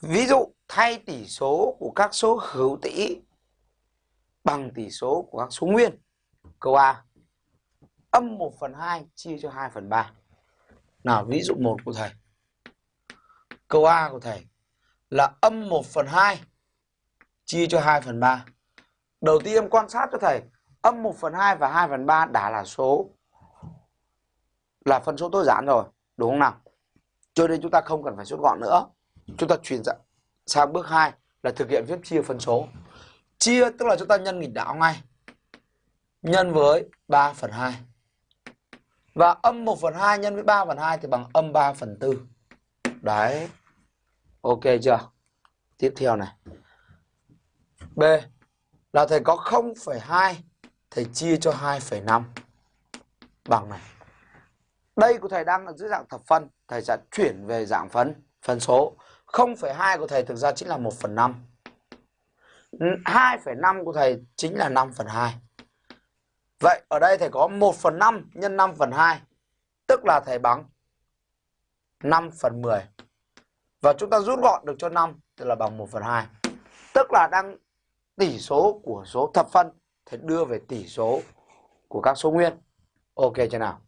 Ví dụ, thay tỷ số của các số hữu tỷ bằng tỷ số của các số nguyên. Câu A. Âm 1 phần 2 chia cho 2 phần 3. Nào, ví dụ 1 của thầy. Câu A của thầy là âm 1 phần 2 chia cho 2 phần 3. Đầu tiên em quan sát cho thầy, âm 1 phần 2 và 2 phần 3 đã là số, là phân số tối giản rồi, đúng không nào cho nên chúng ta không cần phải rút gọn nữa chúng ta chuyển sang bước 2 là thực hiện phép chia phân số. Chia tức là chúng ta nhân nghịch đảo ngay. Nhân với 3 phần 2 và âm 1 phần 2 nhân với 3 phần 2 thì bằng âm 3 phần 4 đấy. Ok chưa? Tiếp theo này. B là thầy có 0,2 thầy chia cho 2,5 bằng này. Đây của thầy đang ở dưới dạng thập phân. Thầy sẽ chuyển về dạng phân phân số. 0,2 của thầy thực ra chính là 1 phần 5 2,5 của thầy chính là 5 phần 2 Vậy ở đây thầy có 1 phần 5 nhân 5 phần 2 Tức là thầy bằng 5 phần 10 Và chúng ta rút gọn được cho 5 Tức là bằng 1 phần 2 Tức là đang tỷ số của số thập phân Thầy đưa về tỷ số của các số nguyên. Ok chưa nào?